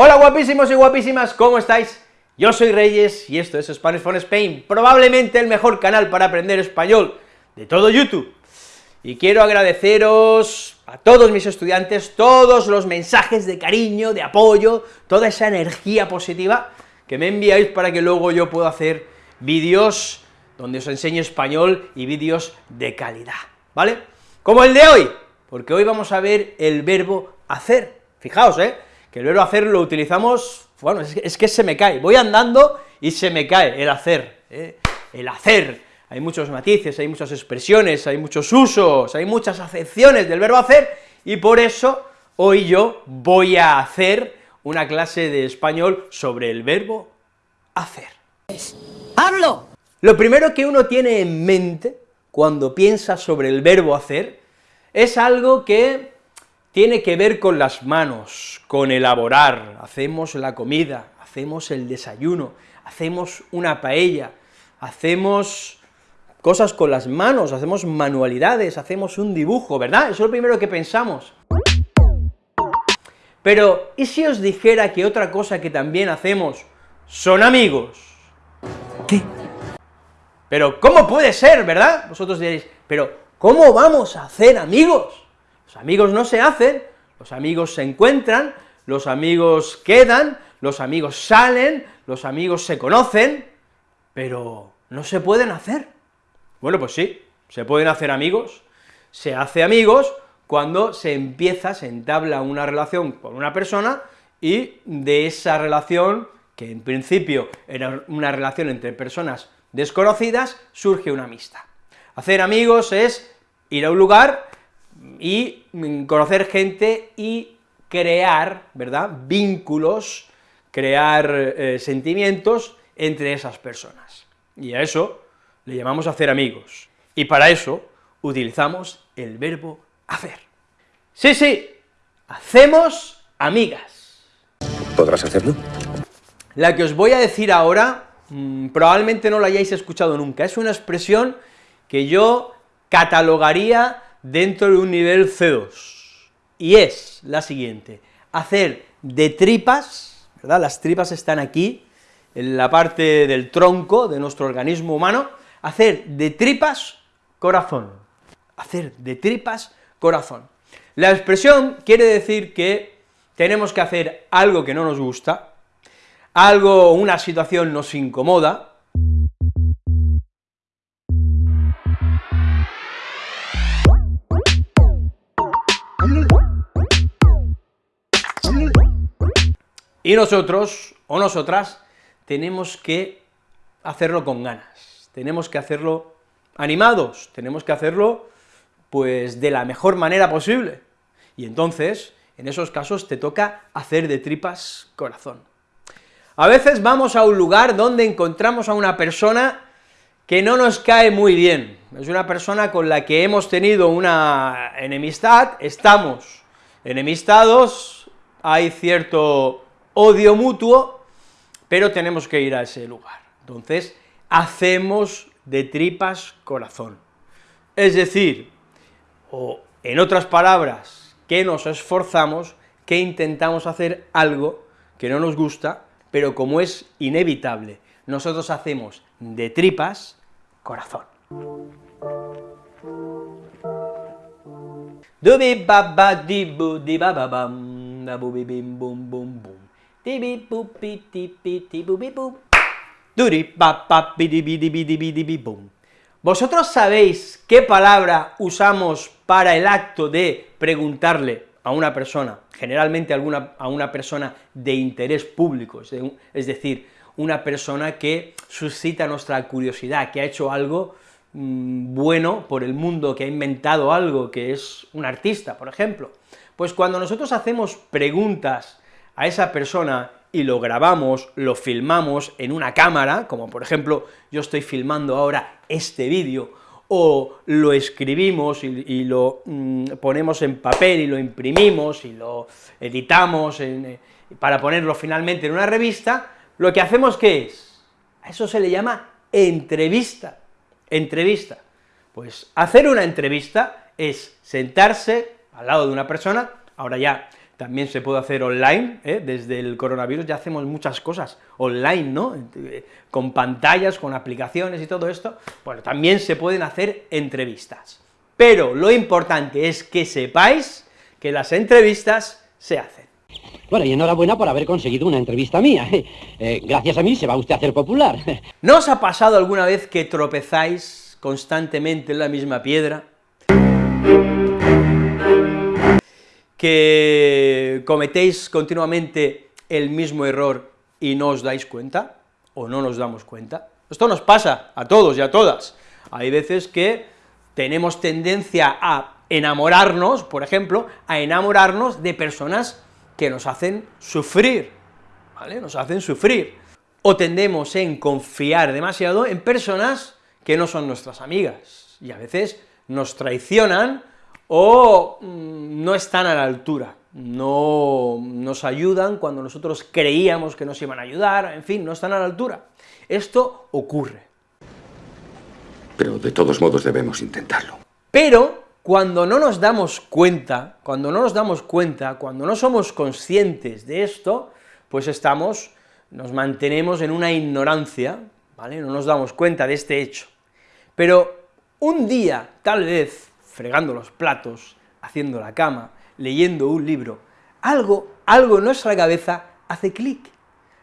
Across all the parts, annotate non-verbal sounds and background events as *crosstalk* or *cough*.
Hola guapísimos y guapísimas, ¿cómo estáis? Yo soy Reyes y esto es Spanish for Spain, probablemente el mejor canal para aprender español de todo YouTube. Y quiero agradeceros a todos mis estudiantes todos los mensajes de cariño, de apoyo, toda esa energía positiva que me enviáis para que luego yo pueda hacer vídeos donde os enseño español y vídeos de calidad, ¿vale? Como el de hoy, porque hoy vamos a ver el verbo hacer. Fijaos, ¿eh?, que el verbo hacer lo utilizamos, bueno, es que, se me cae, voy andando y se me cae el hacer, ¿eh? el hacer, hay muchos matices, hay muchas expresiones, hay muchos usos, hay muchas acepciones del verbo hacer, y por eso hoy yo voy a hacer una clase de español sobre el verbo hacer. ¡Hablo! Lo primero que uno tiene en mente cuando piensa sobre el verbo hacer es algo que tiene que ver con las manos, con elaborar, hacemos la comida, hacemos el desayuno, hacemos una paella, hacemos cosas con las manos, hacemos manualidades, hacemos un dibujo, ¿verdad? Eso es lo primero que pensamos. Pero, ¿y si os dijera que otra cosa que también hacemos son amigos? ¿Qué? Pero, ¿cómo puede ser, verdad? Vosotros diréis, pero, ¿cómo vamos a hacer amigos? Los amigos no se hacen, los amigos se encuentran, los amigos quedan, los amigos salen, los amigos se conocen, pero no se pueden hacer. Bueno, pues sí, se pueden hacer amigos, se hace amigos cuando se empieza, se entabla una relación con una persona, y de esa relación, que en principio era una relación entre personas desconocidas, surge una amistad. Hacer amigos es ir a un lugar, y conocer gente y crear, ¿verdad?, vínculos, crear eh, sentimientos entre esas personas. Y a eso le llamamos hacer amigos. Y para eso utilizamos el verbo hacer. Sí, sí, hacemos amigas. ¿Podrás hacerlo? La que os voy a decir ahora, mm, probablemente no la hayáis escuchado nunca, es una expresión que yo catalogaría dentro de un nivel C2, y es la siguiente, hacer de tripas, ¿verdad?, las tripas están aquí, en la parte del tronco de nuestro organismo humano, hacer de tripas corazón, hacer de tripas corazón. La expresión quiere decir que tenemos que hacer algo que no nos gusta, algo, una situación nos incomoda, Y nosotros, o nosotras, tenemos que hacerlo con ganas, tenemos que hacerlo animados, tenemos que hacerlo, pues, de la mejor manera posible. Y entonces, en esos casos, te toca hacer de tripas corazón. A veces vamos a un lugar donde encontramos a una persona que no nos cae muy bien, es una persona con la que hemos tenido una enemistad, estamos enemistados, hay cierto odio mutuo, pero tenemos que ir a ese lugar. Entonces, hacemos de tripas corazón. Es decir, o en otras palabras, que nos esforzamos, que intentamos hacer algo que no nos gusta, pero como es inevitable, nosotros hacemos de tripas corazón. ¿Vosotros sabéis qué palabra usamos para el acto de preguntarle a una persona, generalmente a una persona de interés público, es decir, una persona que suscita nuestra curiosidad, que ha hecho algo mm, bueno por el mundo, que ha inventado algo, que es un artista, por ejemplo? Pues cuando nosotros hacemos preguntas a esa persona y lo grabamos, lo filmamos en una cámara, como por ejemplo yo estoy filmando ahora este vídeo, o lo escribimos y, lo mm, ponemos en papel y lo imprimimos y lo editamos eh, para ponerlo finalmente en una revista, lo que hacemos ¿qué es? A eso se le llama entrevista, entrevista. Pues hacer una entrevista es sentarse al lado de una persona, ahora ya también se puede hacer online, ¿eh? desde el coronavirus ya hacemos muchas cosas online, ¿no?, con pantallas, con aplicaciones y todo esto, bueno, también se pueden hacer entrevistas. Pero lo importante es que sepáis que las entrevistas se hacen. Bueno, y enhorabuena por haber conseguido una entrevista mía. *laughs* Eh, gracias a mí se va usted a hacer popular. *laughs* ¿No os ha pasado alguna vez que tropezáis constantemente en la misma piedra? ¿Que cometéis continuamente el mismo error y no os dais cuenta? ¿O no nos damos cuenta? Esto nos pasa a todos y a todas. Hay veces que tenemos tendencia a enamorarnos, por ejemplo, a enamorarnos de personas que nos hacen sufrir, ¿vale?, nos hacen sufrir, o tendemos en confiar demasiado en personas que no son nuestras amigas, y a veces nos traicionan o mm, no están a la altura, no nos ayudan cuando nosotros creíamos que nos iban a ayudar, en fin, no están a la altura. Esto ocurre. Pero de todos modos debemos intentarlo. Pero cuando no nos damos cuenta, cuando no nos damos cuenta, cuando no somos conscientes de esto, pues estamos, nos mantenemos en una ignorancia, ¿vale?, no nos damos cuenta de este hecho. Pero un día, tal vez, fregando los platos, haciendo la cama, leyendo un libro, algo, algo en nuestra cabeza hace clic,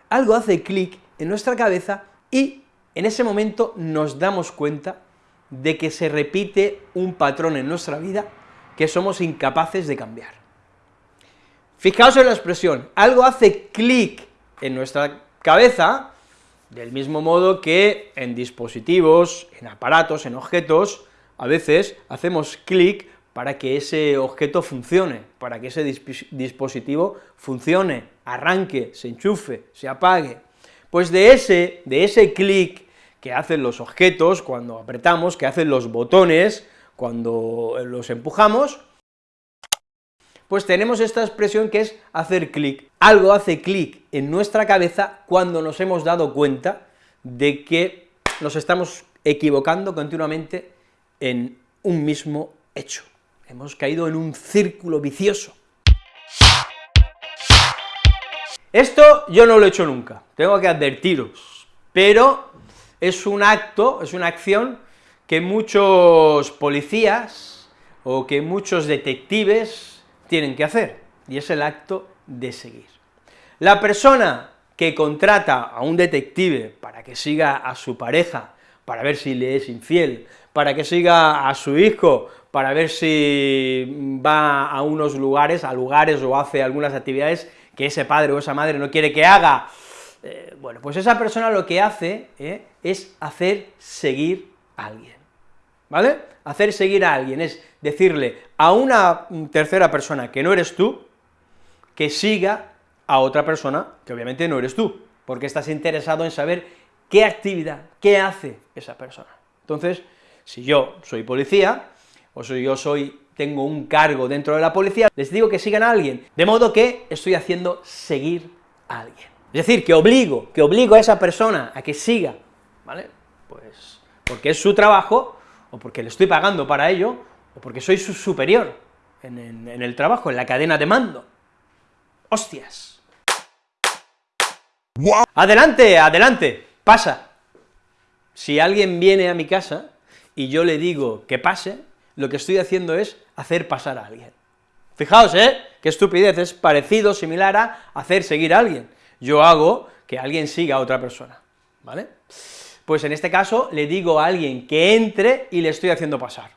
algo hace clic en nuestra cabeza y en ese momento nos damos cuenta de que se repite un patrón en nuestra vida que somos incapaces de cambiar. Fijaos en la expresión, algo hace clic en nuestra cabeza, del mismo modo que en dispositivos, en aparatos, en objetos, a veces hacemos clic para que ese objeto funcione, para que ese dispositivo funcione, arranque, se enchufe, se apague. Pues de ese, de ese clic que hacen los objetos cuando apretamos, que hacen los botones cuando los empujamos, pues tenemos esta expresión que es hacer clic. Algo hace clic en nuestra cabeza cuando nos hemos dado cuenta de que nos estamos equivocando continuamente en un mismo hecho. Hemos caído en un círculo vicioso. Esto yo no lo he hecho nunca, tengo que advertiros, pero es un acto, es una acción que muchos policías o que muchos detectives tienen que hacer, y es el acto de seguir. La persona que contrata a un detective para que siga a su pareja, para ver si le es infiel, para que siga a su hijo, para ver si va a unos lugares, a lugares o hace algunas actividades que ese padre o esa madre no quiere que haga, eh, bueno, pues esa persona lo que hace eh, es hacer seguir a alguien, ¿vale? Hacer seguir a alguien es decirle a una tercera persona que no eres tú, que siga a otra persona que obviamente no eres tú, porque estás interesado en saber qué actividad, qué hace esa persona. Entonces, si yo soy policía, o si yo soy, tengo un cargo dentro de la policía, les digo que sigan a alguien, de modo que estoy haciendo seguir a alguien. Es decir, que obligo, que obligo a esa persona a que siga, ¿vale? Pues porque es su trabajo, o porque le estoy pagando para ello, o porque soy su superior en, en el trabajo, en la cadena de mando. ¡Hostias! Adelante, adelante, pasa. Si alguien viene a mi casa y yo le digo que pase, lo que estoy haciendo es hacer pasar a alguien. Fijaos, ¿eh?, qué estupidez, es parecido, similar a hacer seguir a alguien yo hago que alguien siga a otra persona, ¿vale? Pues en este caso le digo a alguien que entre y le estoy haciendo pasar.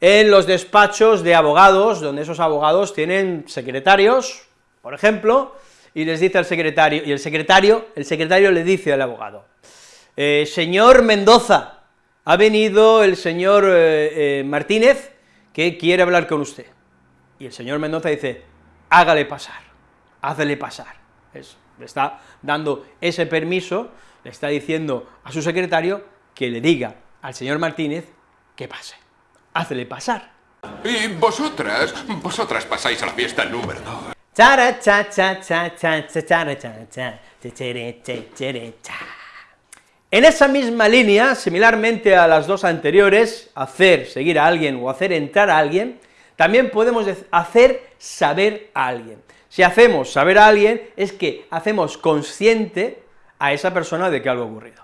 En los despachos de abogados, donde esos abogados tienen secretarios, por ejemplo, y les dice al secretario, y el secretario, el secretario le dice al abogado, eh, señor Mendoza, ha venido el señor eh, eh, Martínez que quiere hablar con usted. Y el señor Mendoza dice, hágale pasar, hágale pasar le está dando ese permiso, le está diciendo a su secretario que le diga al señor Martínez que pase. Hácele pasar. Y vosotras, vosotras pasáis a la fiesta número dos. En esa misma línea, similarmente a las dos anteriores, hacer seguir a alguien o hacer entrar a alguien, también podemos hacer saber a alguien. Si hacemos saber a alguien, es que hacemos consciente a esa persona de que algo ha ocurrido.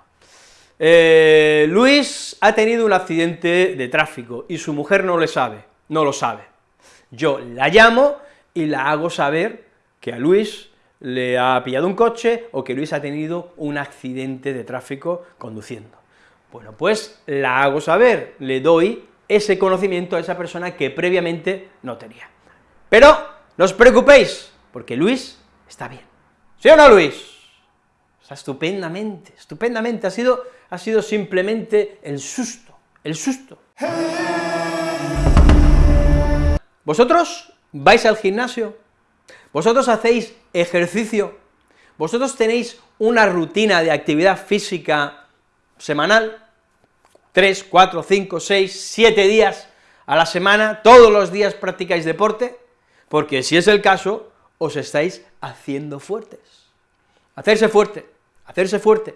Eh, Luis ha tenido un accidente de tráfico y su mujer no le sabe, no lo sabe. Yo la llamo y la hago saber que a Luis le ha pillado un coche o que Luis ha tenido un accidente de tráfico conduciendo. Bueno, pues la hago saber, le doy ese conocimiento a esa persona que previamente no tenía. Pero no os preocupéis, porque Luis está bien. ¿Sí o no, Luis? Estupendamente, estupendamente, ha sido, ha sido simplemente el susto, el susto. ¿Vosotros vais al gimnasio? ¿Vosotros hacéis ejercicio? ¿Vosotros tenéis una rutina de actividad física semanal? ¿Tres, cuatro, cinco, seis, siete días a la semana? ¿Todos los días practicáis deporte? Porque si es el caso, os estáis haciendo fuertes. Hacerse fuerte hacerse fuerte.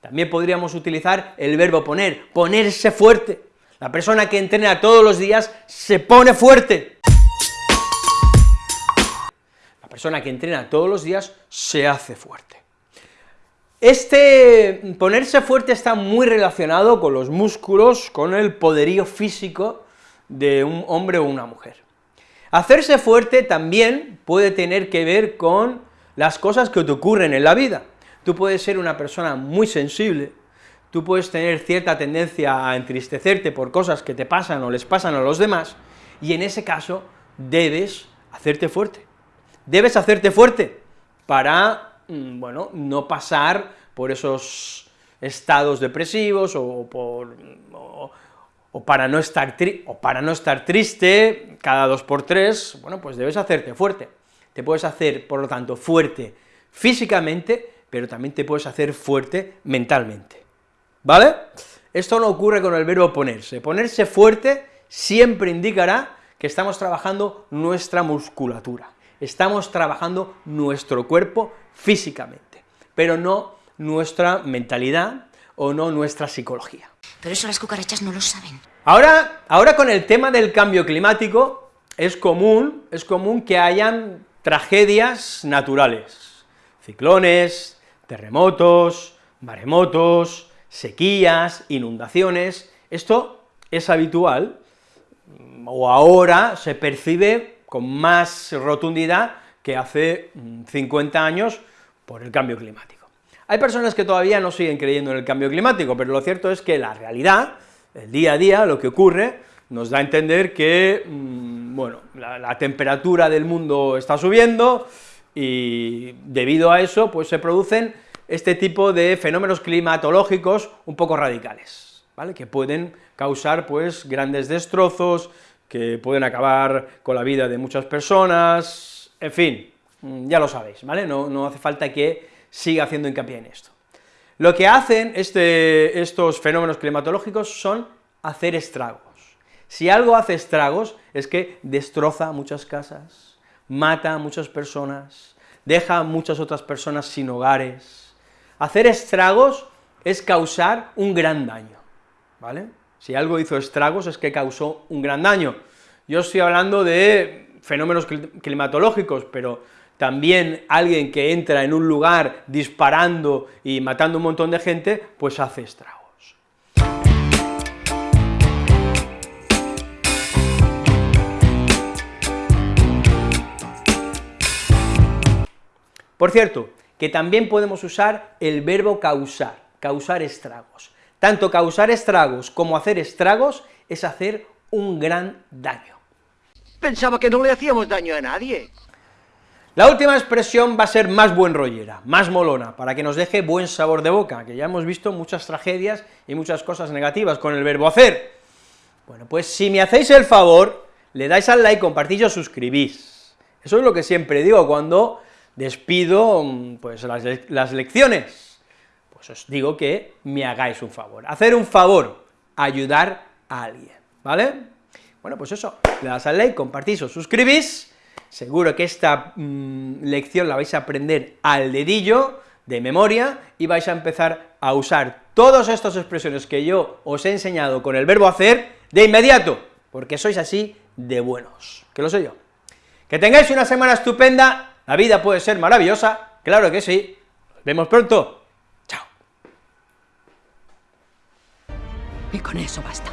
También podríamos utilizar el verbo poner, ponerse fuerte. La persona que entrena todos los días se pone fuerte. La persona que entrena todos los días se hace fuerte. Este ponerse fuerte está muy relacionado con los músculos, con el poderío físico de un hombre o una mujer. Hacerse fuerte también puede tener que ver con las cosas que te ocurren en la vida. Tú puedes ser una persona muy sensible, tú puedes tener cierta tendencia a entristecerte por cosas que te pasan o les pasan a los demás, y en ese caso debes hacerte fuerte. Debes hacerte fuerte para, mm, bueno, no pasar por esos estados depresivos o, por, o, para no estar o para no estar triste cada dos por tres, bueno, pues debes hacerte fuerte. Te puedes hacer, por lo tanto, fuerte físicamente, pero también te puedes hacer fuerte mentalmente, ¿vale? Esto no ocurre con el verbo ponerse, ponerse fuerte siempre indicará que estamos trabajando nuestra musculatura, estamos trabajando nuestro cuerpo físicamente, pero no nuestra mentalidad o no nuestra psicología. Pero eso las cucarachas no lo saben. Ahora, ahora con el tema del cambio climático, es común, es común que hayan tragedias naturales, ciclones, terremotos, maremotos, sequías, inundaciones, esto es habitual, o ahora se percibe con más rotundidad que hace 50 mm, años por el cambio climático. Hay personas que todavía no siguen creyendo en el cambio climático, pero lo cierto es que la realidad, el día a día, lo que ocurre, nos da a entender que, mm, bueno, la temperatura del mundo está subiendo, y debido a eso, pues se producen este tipo de fenómenos climatológicos un poco radicales, ¿vale?, que pueden causar, pues, grandes destrozos, que pueden acabar con la vida de muchas personas, en fin, mm, ya lo sabéis, ¿vale?, no, hace falta que siga haciendo hincapié en esto. Lo que hacen este, estos fenómenos climatológicos son hacer estragos. Si algo hace estragos, es que destroza muchas casas, mata a muchas personas, deja a muchas otras personas sin hogares. Hacer estragos es causar un gran daño, ¿vale? Si algo hizo estragos es que causó un gran daño. Yo estoy hablando de fenómenos climatológicos, pero también alguien que entra en un lugar disparando y matando un montón de gente, pues hace estragos. Por cierto, que también podemos usar el verbo causar, causar estragos. Tanto causar estragos como hacer estragos es hacer un gran daño. Pensaba que no le hacíamos daño a nadie. La última expresión va a ser más buen rollera, más molona, para que nos deje buen sabor de boca, que ya hemos visto muchas tragedias y muchas cosas negativas con el verbo hacer. Bueno, pues si me hacéis el favor, le dais al like, compartís y os suscribís. Eso es lo que siempre digo cuando despido mm, pues las, lecciones, pues os digo que me hagáis un favor. Hacer un favor, ayudar a alguien, ¿vale? Bueno, pues eso, le das al like, compartís o suscribís, seguro que esta mm, lección la vais a aprender al dedillo, de memoria, y vais a empezar a usar todas estas expresiones que yo os he enseñado con el verbo hacer de inmediato, porque sois así de buenos, que lo soy yo. Que tengáis una semana estupenda, la vida puede ser maravillosa, claro que sí, nos vemos pronto, Y con eso basta.